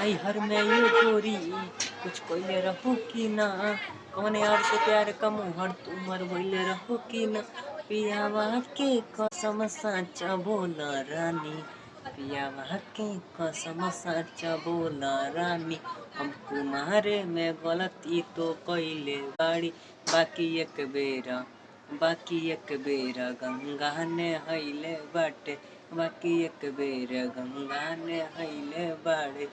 आई हर में ये गोरी, कुछ कोइले रहो कि ना? कौन यार से प्यार का मुहर तुमर बोले रहो कि ना? पियावा के कसम साचा बोला रानी। पियावा के कसम साचा बोला रानी हम कुमारे में गलती तो कैले बाड़ी बाकी एक बेरा, बाकी एक बेरा गंगा ने हईले बाटे। बाकी एक बेरा गंगा ने हईले बाड़े।